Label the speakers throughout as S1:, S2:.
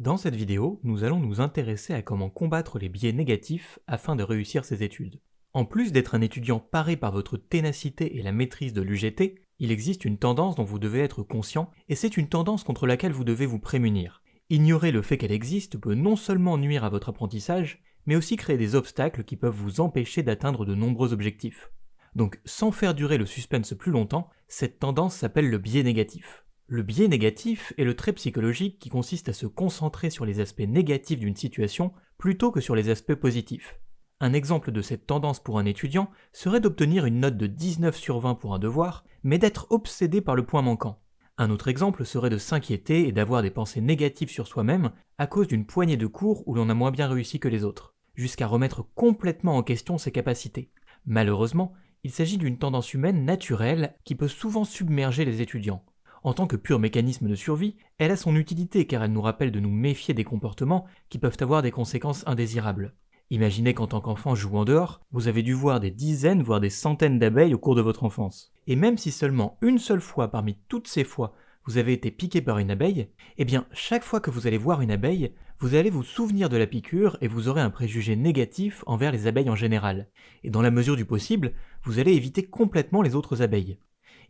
S1: Dans cette vidéo, nous allons nous intéresser à comment combattre les biais négatifs afin de réussir ses études. En plus d'être un étudiant paré par votre ténacité et la maîtrise de l'UGT, il existe une tendance dont vous devez être conscient, et c'est une tendance contre laquelle vous devez vous prémunir. Ignorer le fait qu'elle existe peut non seulement nuire à votre apprentissage, mais aussi créer des obstacles qui peuvent vous empêcher d'atteindre de nombreux objectifs. Donc sans faire durer le suspense plus longtemps, cette tendance s'appelle le biais négatif. Le biais négatif est le trait psychologique qui consiste à se concentrer sur les aspects négatifs d'une situation plutôt que sur les aspects positifs. Un exemple de cette tendance pour un étudiant serait d'obtenir une note de 19 sur 20 pour un devoir, mais d'être obsédé par le point manquant. Un autre exemple serait de s'inquiéter et d'avoir des pensées négatives sur soi-même à cause d'une poignée de cours où l'on a moins bien réussi que les autres, jusqu'à remettre complètement en question ses capacités. Malheureusement, il s'agit d'une tendance humaine naturelle qui peut souvent submerger les étudiants, en tant que pur mécanisme de survie, elle a son utilité car elle nous rappelle de nous méfier des comportements qui peuvent avoir des conséquences indésirables. Imaginez qu'en tant qu'enfant jouant dehors, vous avez dû voir des dizaines voire des centaines d'abeilles au cours de votre enfance. Et même si seulement une seule fois parmi toutes ces fois vous avez été piqué par une abeille, eh bien chaque fois que vous allez voir une abeille, vous allez vous souvenir de la piqûre et vous aurez un préjugé négatif envers les abeilles en général. Et dans la mesure du possible, vous allez éviter complètement les autres abeilles.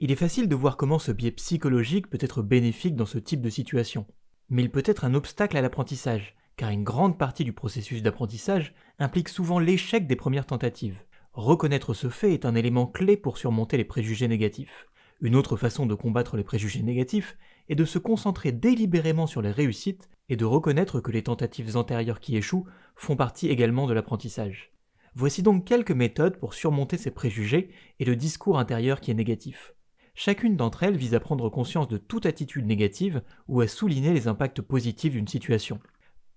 S1: Il est facile de voir comment ce biais psychologique peut être bénéfique dans ce type de situation. Mais il peut être un obstacle à l'apprentissage, car une grande partie du processus d'apprentissage implique souvent l'échec des premières tentatives. Reconnaître ce fait est un élément clé pour surmonter les préjugés négatifs. Une autre façon de combattre les préjugés négatifs est de se concentrer délibérément sur les réussites et de reconnaître que les tentatives antérieures qui échouent font partie également de l'apprentissage. Voici donc quelques méthodes pour surmonter ces préjugés et le discours intérieur qui est négatif. Chacune d'entre elles vise à prendre conscience de toute attitude négative ou à souligner les impacts positifs d'une situation.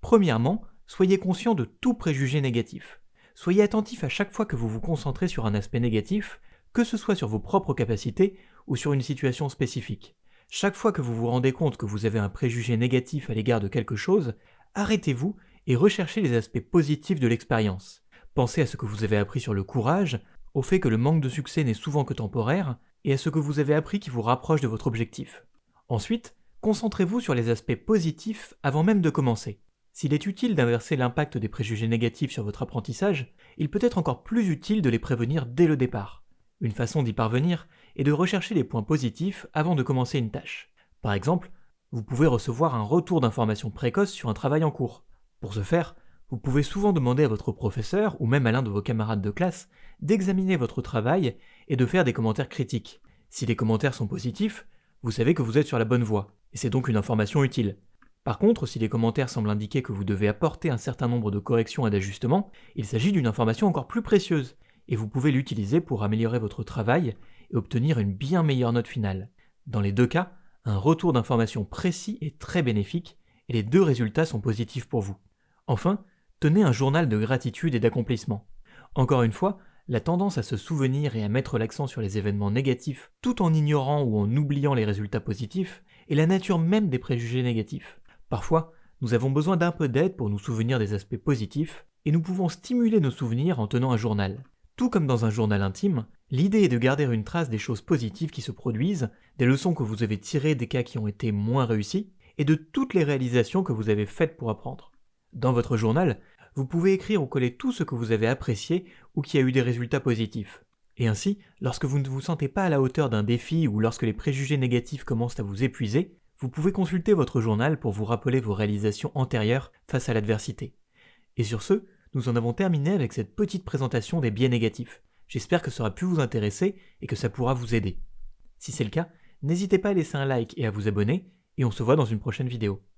S1: Premièrement, soyez conscient de tout préjugé négatif. Soyez attentif à chaque fois que vous vous concentrez sur un aspect négatif, que ce soit sur vos propres capacités ou sur une situation spécifique. Chaque fois que vous vous rendez compte que vous avez un préjugé négatif à l'égard de quelque chose, arrêtez-vous et recherchez les aspects positifs de l'expérience. Pensez à ce que vous avez appris sur le courage, au fait que le manque de succès n'est souvent que temporaire, et à ce que vous avez appris qui vous rapproche de votre objectif. Ensuite, concentrez-vous sur les aspects positifs avant même de commencer. S'il est utile d'inverser l'impact des préjugés négatifs sur votre apprentissage, il peut être encore plus utile de les prévenir dès le départ. Une façon d'y parvenir est de rechercher les points positifs avant de commencer une tâche. Par exemple, vous pouvez recevoir un retour d'information précoce sur un travail en cours. Pour ce faire, vous pouvez souvent demander à votre professeur ou même à l'un de vos camarades de classe d'examiner votre travail et de faire des commentaires critiques. Si les commentaires sont positifs, vous savez que vous êtes sur la bonne voie, et c'est donc une information utile. Par contre, si les commentaires semblent indiquer que vous devez apporter un certain nombre de corrections et d'ajustements, il s'agit d'une information encore plus précieuse, et vous pouvez l'utiliser pour améliorer votre travail et obtenir une bien meilleure note finale. Dans les deux cas, un retour d'information précis est très bénéfique, et les deux résultats sont positifs pour vous. Enfin, tenez un journal de gratitude et d'accomplissement. Encore une fois, la tendance à se souvenir et à mettre l'accent sur les événements négatifs tout en ignorant ou en oubliant les résultats positifs est la nature même des préjugés négatifs. Parfois, nous avons besoin d'un peu d'aide pour nous souvenir des aspects positifs, et nous pouvons stimuler nos souvenirs en tenant un journal. Tout comme dans un journal intime, l'idée est de garder une trace des choses positives qui se produisent, des leçons que vous avez tirées des cas qui ont été moins réussis, et de toutes les réalisations que vous avez faites pour apprendre. Dans votre journal, vous pouvez écrire ou coller tout ce que vous avez apprécié ou qui a eu des résultats positifs. Et ainsi, lorsque vous ne vous sentez pas à la hauteur d'un défi ou lorsque les préjugés négatifs commencent à vous épuiser, vous pouvez consulter votre journal pour vous rappeler vos réalisations antérieures face à l'adversité. Et sur ce, nous en avons terminé avec cette petite présentation des biais négatifs. J'espère que ça aura pu vous intéresser et que ça pourra vous aider. Si c'est le cas, n'hésitez pas à laisser un like et à vous abonner, et on se voit dans une prochaine vidéo.